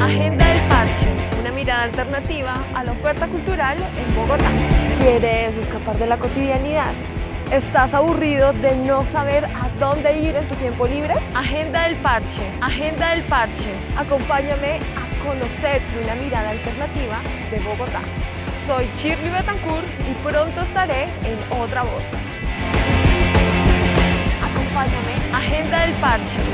Agenda del Parche, una mirada alternativa a la oferta cultural en Bogotá. ¿Quieres escapar de la cotidianidad? ¿Estás aburrido de no saber a dónde ir en tu tiempo libre? Agenda del Parche, Agenda del Parche. Acompáñame a conocer una mirada alternativa de Bogotá. Soy Shirley Betancourt y pronto estaré en otra voz. Acompáñame, Agenda del Parche.